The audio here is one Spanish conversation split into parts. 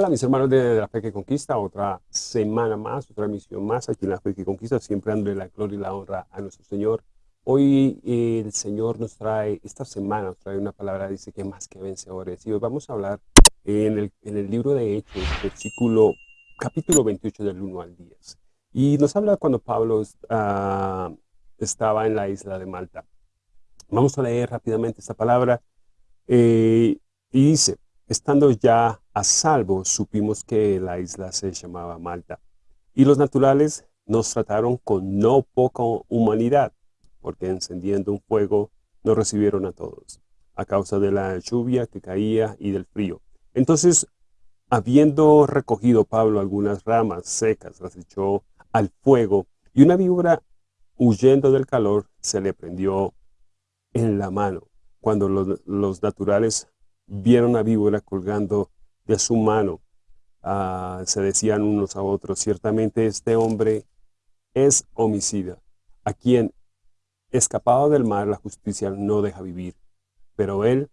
Hola mis hermanos de, La Fe que Conquista, otra semana más, otra misión más aquí en La Fe que Conquista, siempre dándole la gloria y la honra a nuestro Señor. Hoy eh, el Señor nos trae, esta semana nos trae una palabra, dice que más que vencedores. Y hoy vamos a hablar en el, en el libro de Hechos, versículo, capítulo 28 del 1 al 10. Y nos habla cuando Pablo uh, estaba en la isla de Malta. Vamos a leer rápidamente esta palabra. Eh, y dice, Estando ya a salvo, supimos que la isla se llamaba Malta. Y los naturales nos trataron con no poca humanidad, porque encendiendo un fuego nos recibieron a todos, a causa de la lluvia que caía y del frío. Entonces, habiendo recogido Pablo algunas ramas secas, las echó al fuego, y una víbora, huyendo del calor, se le prendió en la mano. Cuando los, los naturales vieron a víbora colgando de su mano. Ah, se decían unos a otros, ciertamente este hombre es homicida, a quien, escapado del mar, la justicia no deja vivir. Pero él,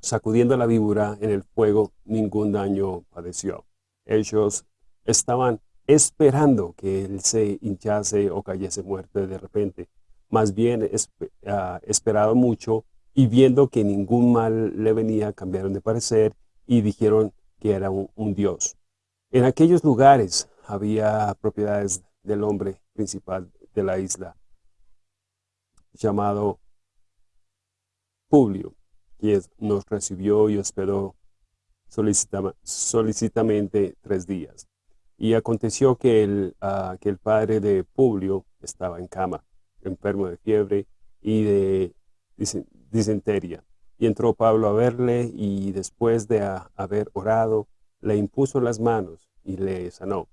sacudiendo la víbora en el fuego, ningún daño padeció. Ellos estaban esperando que él se hinchase o cayese muerto de repente. Más bien, ah, esperado mucho y viendo que ningún mal le venía, cambiaron de parecer y dijeron que era un, dios. En aquellos lugares había propiedades del hombre principal de la isla, llamado Publio, quien nos recibió y hospedó solicitamente tres días. Y aconteció que el, ah, que el padre de Publio estaba en cama, enfermo de fiebre y de disentería. Y entró Pablo a verle y después de haber orado, le impuso las manos y le sanó.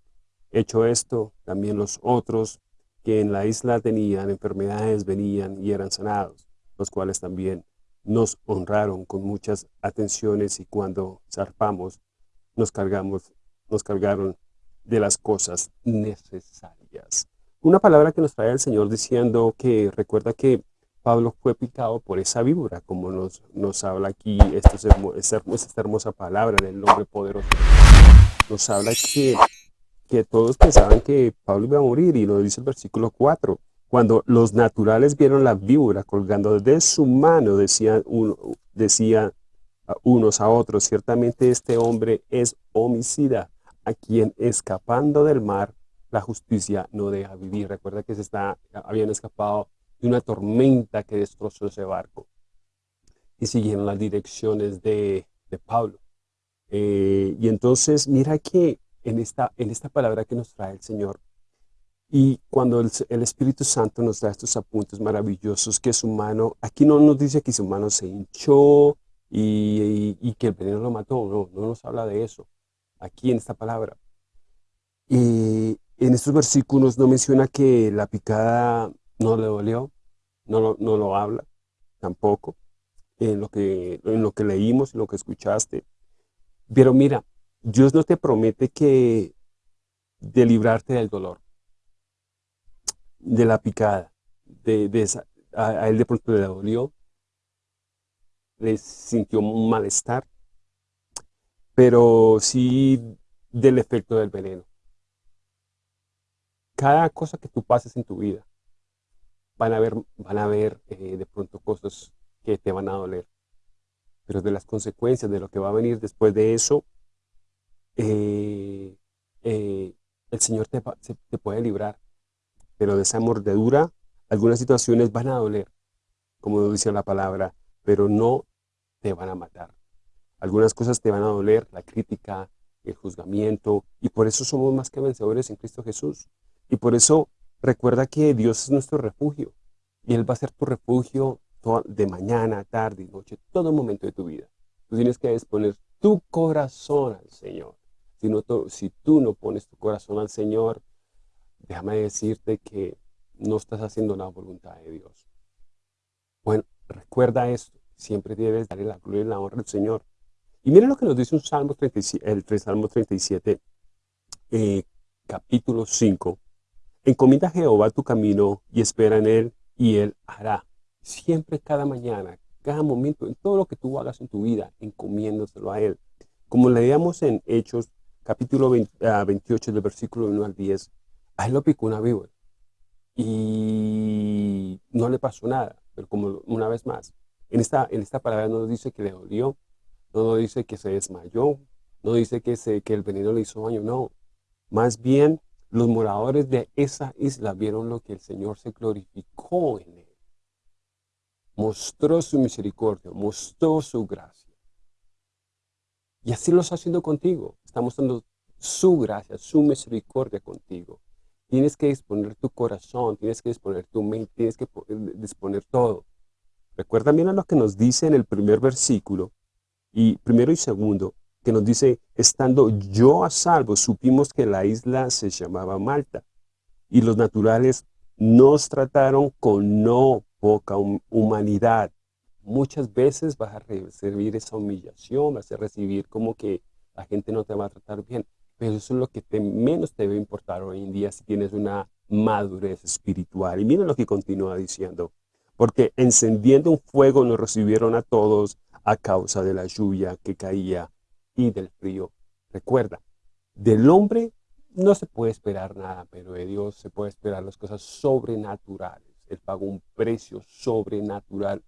Hecho esto, también los otros que en la isla tenían enfermedades venían y eran sanados, los cuales también nos honraron con muchas atenciones y cuando zarpamos nos cargamos, nos cargaron de las cosas necesarias. Una palabra que nos trae el Señor diciendo que recuerda que Pablo fue picado por esa víbora, como nos, nos habla aquí esta, esta hermosa palabra en el nombre poderoso. Nos habla que, que todos pensaban que Pablo iba a morir, y lo dice el versículo 4. Cuando los naturales vieron la víbora colgando de su mano, decían, uno, decían unos a otros, ciertamente este hombre es homicida, a quien escapando del mar, la justicia no deja vivir. Recuerda que se está, habían escapado de una tormenta que destrozó ese barco. Y siguieron las direcciones de, Pablo. Eh, y entonces mira que en esta, en esta palabra que nos trae el Señor, y cuando el, Espíritu Santo nos da estos apuntes maravillosos, que su mano, aquí no nos dice que su mano se hinchó y, que el veneno lo mató, no, no nos habla de eso, aquí en esta palabra. Y en estos versículos no menciona que la picada no le dolió, no lo, no lo habla tampoco, en lo, que, en lo que leímos, en lo que escuchaste. Pero mira, Dios no te promete que de librarte del dolor, de la picada, de, esa, a, él de pronto le dolió, le sintió un malestar, pero sí del efecto del veneno. Cada cosa que tú pases en tu vida, van a ver, van a ver eh, de pronto cosas que te van a doler. Pero de las consecuencias, de lo que va a venir después de eso, eh, eh, el Señor te, te, puede librar. Pero de esa mordedura, algunas situaciones van a doler, como dice la palabra, pero no te van a matar. Algunas cosas te van a doler, la crítica, el juzgamiento, y por eso somos más que vencedores en Cristo Jesús. Y por eso Recuerda que Dios es nuestro refugio y Él va a ser tu refugio de mañana, tarde y noche, todo momento de tu vida. Tú tienes que exponer tu corazón al Señor. Si, no, si tú no pones tu corazón al Señor, déjame decirte que no estás haciendo la voluntad de Dios. Bueno, recuerda esto. Siempre debes darle la gloria y la honra al Señor. Y mira lo que nos dice un Salmo 37, el Salmo 37, eh, capítulo 5, Encomienda a Jehová tu camino y espera en Él, y Él hará. Siempre, cada mañana, cada momento, en todo lo que tú hagas en tu vida, encomiéndoselo a Él. Como leíamos en Hechos, capítulo 28, del versículo 1 al 10, a él lo picó una víbora y no le pasó nada, pero como una vez más, en esta, en esta palabra no nos dice que le dolió, no nos dice que se desmayó, no dice que, se, que el veneno le hizo daño, no. Más bien, los moradores de esa isla vieron lo que el Señor se glorificó en él. Mostró su misericordia, mostró su gracia. Y así lo está haciendo contigo. Está mostrando su gracia, su misericordia contigo. Tienes que disponer tu corazón, tienes que disponer tu mente, tienes que disponer todo. Recuerda bien a lo que nos dice en el primer versículo, y primero y segundo, que nos dice, estando yo a salvo, supimos que la isla se llamaba Malta, y los naturales nos trataron con no poca humanidad. Muchas veces vas a recibir esa humillación, vas a recibir como que la gente no te va a tratar bien. Pero eso es lo que menos te debe importar hoy en día si tienes una madurez espiritual. Y miren lo que continúa diciendo. Porque encendiendo un fuego nos recibieron a todos a causa de la lluvia que caía y del frío. Recuerda, del hombre no se puede esperar nada, pero de Dios se puede esperar las cosas sobrenaturales. Él pagó un precio sobrenatural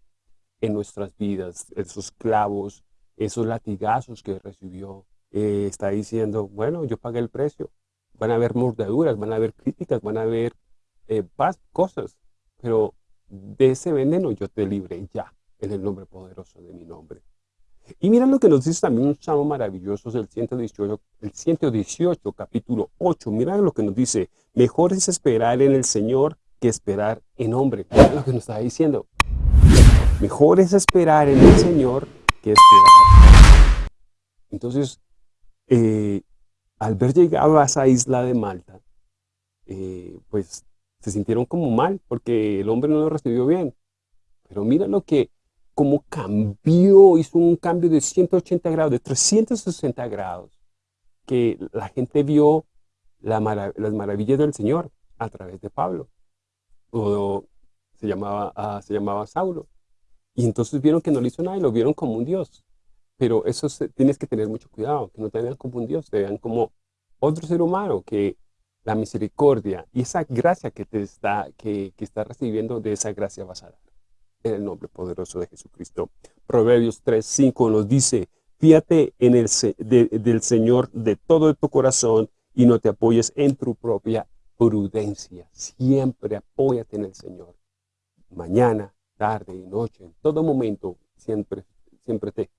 en nuestras vidas. Esos clavos, esos latigazos que recibió, eh, está diciendo, bueno, yo pagué el precio. Van a haber mordeduras, van a haber críticas, van a haber eh, cosas, pero de ese veneno yo te libré ya, en el nombre poderoso de mi nombre. Y mira lo que nos dice también un salmo maravilloso del 118, el 118, capítulo 8. Mira lo que nos dice, mejor es esperar en el Señor que esperar en hombre. Mira lo que nos está diciendo. Mejor es esperar en el Señor que esperar. Entonces, eh, al ver llegado a esa isla de Malta, eh, pues se sintieron como mal, porque el hombre no lo recibió bien. Pero mira lo que, cómo cambió, hizo un cambio de 180 grados, de 360 grados, que la gente vio las maravillas del Señor a través de Pablo. O se llamaba, ah, se llamaba Saulo. Y entonces vieron que no le hizo nada y lo vieron como un Dios. Pero eso tienes que tener mucho cuidado, que no te vean como un Dios, te vean como otro ser humano, que la misericordia y esa gracia que te está, que, que está recibiendo, de esa gracia vas a dar. En el nombre poderoso de Jesucristo. Proverbios 3, 5 nos dice, fíate en el, Señor de todo tu corazón y no te apoyes en tu propia prudencia. Siempre apóyate en el Señor. Mañana, tarde y noche, en todo momento, siempre, siempre te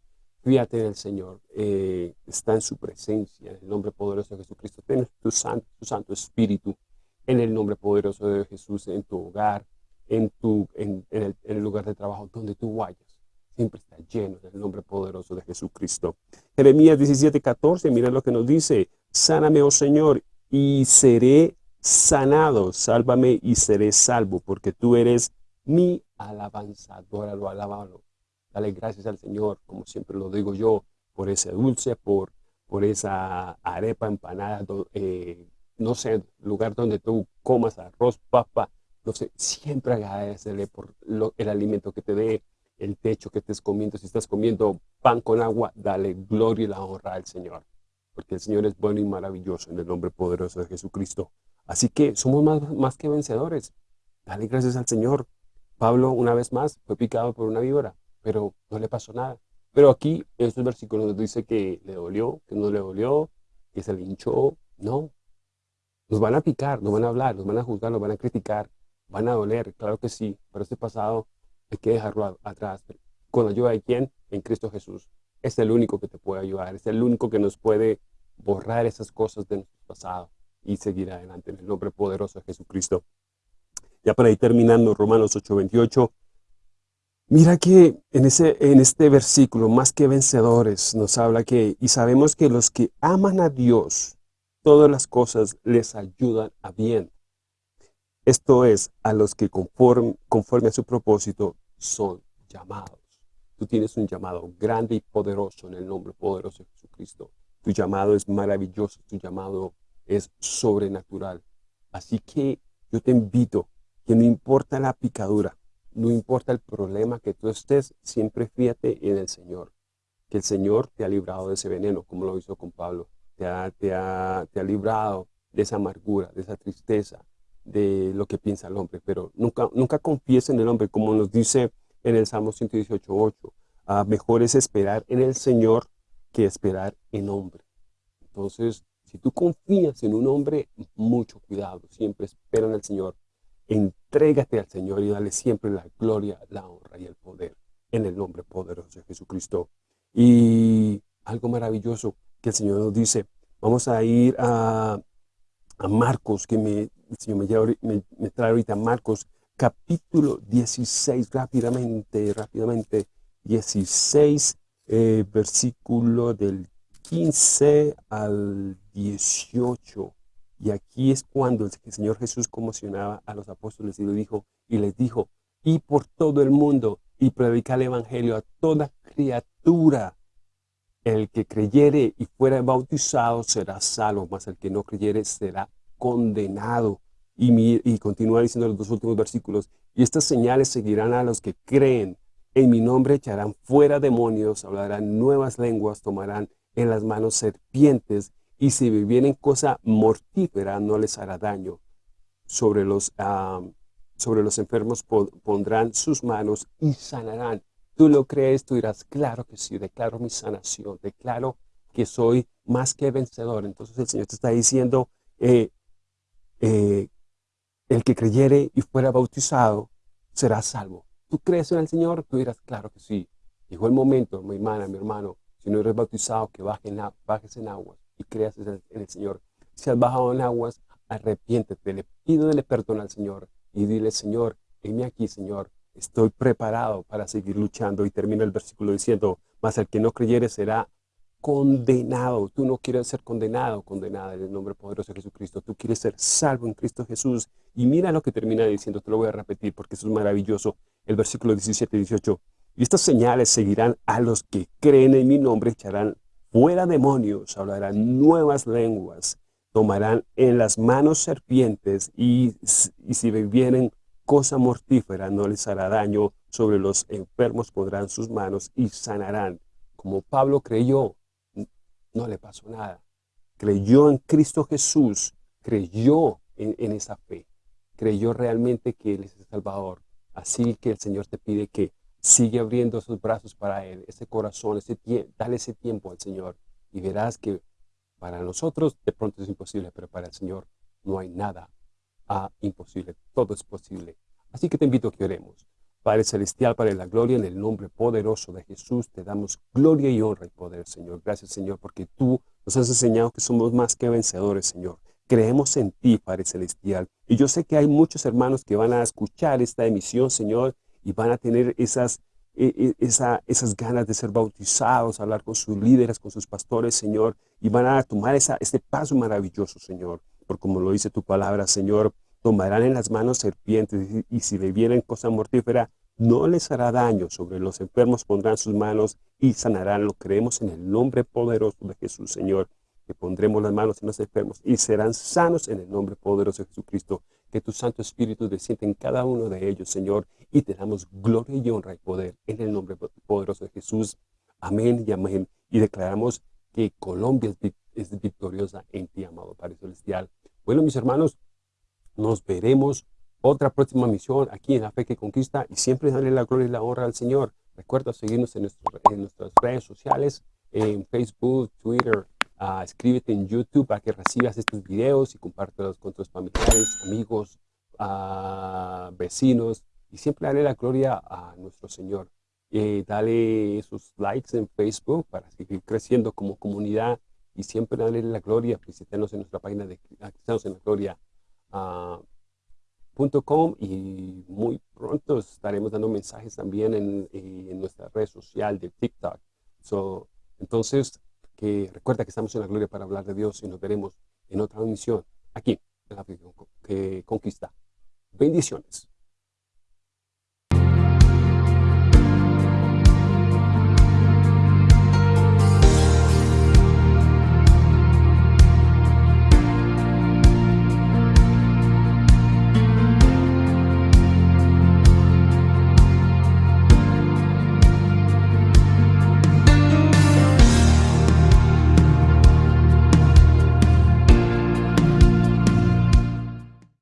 Fíjate en el Señor, eh, está en su presencia, en el nombre poderoso de Jesucristo. Ten tu santo, tu santo Espíritu en el nombre poderoso de Jesús, en tu hogar, en, tu, en, el, lugar de trabajo, donde tú vayas. Siempre está lleno del nombre poderoso de Jesucristo. Jeremías 17, 14, mira lo que nos dice. Sáname, oh Señor, y seré sanado. Sálvame y seré salvo, porque tú eres mi alabanza. Adóralo, alabalo. Dale gracias al Señor, como siempre lo digo yo, por ese dulce, por, por esa arepa empanada, eh, no sé, lugar donde tú comas arroz, papa, no sé, siempre agradecerle por el alimento que te dé, el techo que estés comiendo. Si estás comiendo pan con agua, dale gloria y la honra al Señor. Porque el Señor es bueno y maravilloso en el nombre poderoso de Jesucristo. Así que somos más, más que vencedores. Dale gracias al Señor. Pablo, una vez más, fue picado por una víbora pero no le pasó nada. Pero aquí, estos versículos nos dice que le dolió, que no le dolió, que se le hinchó. No. Nos van a picar, nos van a hablar, nos van a juzgar, nos van a criticar, van a doler, claro que sí, pero este pasado hay que dejarlo atrás. Con ayuda de quién? En Cristo Jesús. Es el único que te puede ayudar, es el único que nos puede borrar esas cosas de nuestro pasado y seguir adelante en el nombre poderoso de Jesucristo. Ya para ir terminando, Romanos 8:28, Mira que en, ese, en este versículo, más que vencedores, nos habla que, y sabemos que los que aman a Dios, todas las cosas les ayudan a bien. Esto es, a los que conforme, a su propósito son llamados. Tú tienes un llamado grande y poderoso en el nombre poderoso de Jesucristo. Tu llamado es maravilloso, tu llamado es sobrenatural. Así que yo te invito que no importa la picadura, no importa el problema que tú estés, siempre fíjate en el Señor. que el Señor te ha librado de ese veneno, como lo hizo con Pablo. Te ha, te ha, te ha librado de esa amargura, de esa tristeza, de lo que piensa el hombre. Pero nunca, nunca confíes en el hombre, como nos dice en el Salmo 118.8. Ah, mejor es esperar en el Señor que esperar en hombre. Entonces, si tú confías en un hombre, mucho cuidado, siempre espera en el Señor. Entrégate al Señor y dale siempre la gloria, la honra y el poder en el nombre poderoso de Jesucristo. Y algo maravilloso que el Señor nos dice, vamos a ir a, Marcos, que me, el Señor me, me trae ahorita Marcos, capítulo 16, rápidamente, rápidamente, 16, eh, versículo del 15 al 18. Y aquí es cuando el Señor Jesús conmocionaba a los apóstoles y dijo, y les dijo, y por todo el mundo, y predicar el evangelio a toda criatura. El que creyere y fuera bautizado será salvo, mas el que no creyere será condenado. Y, y continúa diciendo los dos últimos versículos, y estas señales seguirán a los que creen. En mi nombre echarán fuera demonios, hablarán nuevas lenguas, tomarán en las manos serpientes, y si vivieren cosa mortífera no les hará daño. Sobre los, ah, sobre los enfermos pondrán sus manos y sanarán. Tú lo crees, tú dirás, claro que sí, declaro mi sanación, declaro que soy más que vencedor. Entonces el Señor te está diciendo, eh, eh, el que creyere y fuera bautizado será salvo. ¿Tú crees en el Señor? Tú dirás, claro que sí. Llegó el momento, mi hermana, mi hermano, si no eres bautizado, que bajes en aguas y creas en el, Señor. Si has bajado en aguas, arrepiéntete, le pido de perdón al Señor y dile, Señor, heme aquí, Señor, estoy preparado para seguir luchando. Y termina el versículo diciendo, mas el que no creyere será condenado. Tú no quieres ser condenado, condenada en el nombre poderoso de Jesucristo. Tú quieres ser salvo en Cristo Jesús. Y mira lo que termina diciendo, te lo voy a repetir porque eso es maravilloso. El versículo 17 y 18. Y estas señales seguirán a los que creen en mi nombre, echarán fuera demonios, hablarán nuevas lenguas, tomarán en las manos serpientes y, si bebieren cosa mortífera no les hará daño, sobre los enfermos pondrán sus manos y sanarán. Como Pablo creyó, no le pasó nada. Creyó en Cristo Jesús, creyó en, esa fe, creyó realmente que Él es el Salvador. Así que el Señor te pide que sigue abriendo sus brazos para Él, ese corazón, ese dale ese tiempo al Señor y verás que para nosotros de pronto es imposible, pero para el Señor no hay nada ah, imposible, todo es posible. Así que te invito a que oremos. Padre Celestial, para la gloria, en el nombre poderoso de Jesús, te damos gloria y honra y poder, Señor. Gracias, Señor, porque tú nos has enseñado que somos más que vencedores, Señor. Creemos en ti, Padre Celestial. Y yo sé que hay muchos hermanos que van a escuchar esta emisión, Señor, y van a tener esas, e, e, esas ganas de ser bautizados, hablar con sus líderes, con sus pastores, Señor, y van a tomar esa, este paso maravilloso, Señor. Por como lo dice tu palabra, Señor, tomarán en las manos serpientes y, si bebieren cosa mortífera, no les hará daño. Sobre los enfermos pondrán sus manos y sanarán. Lo creemos en el nombre poderoso de Jesús, Señor. Que pondremos las manos en los enfermos y serán sanos en el nombre poderoso de Jesucristo. Que tu Santo Espíritu descienda en cada uno de ellos, Señor, y te damos gloria y honra y poder en el nombre poderoso de Jesús. Amén y amén. Y declaramos que Colombia es victoriosa en ti, amado Padre Celestial. Bueno, mis hermanos, nos veremos otra próxima misión aquí en La Fe que Conquista y siempre darle la gloria y la honra al Señor. Recuerda seguirnos en, nuestras redes sociales, en Facebook, Twitter, uh, escríbete en YouTube para que recibas estos videos y compártelos con tus familiares, amigos, uh, vecinos y siempre dale la gloria a nuestro Señor. Eh, dale sus likes en Facebook para seguir creciendo como comunidad y siempre dale la gloria, visítanos en nuestra página de Cristianos en la Gloria .com y muy pronto estaremos dando mensajes también en, en, nuestra red social de TikTok. So, entonces, que recuerda que estamos en la gloria para hablar de Dios y nos veremos en otra misión aquí en la que conquista. Bendiciones.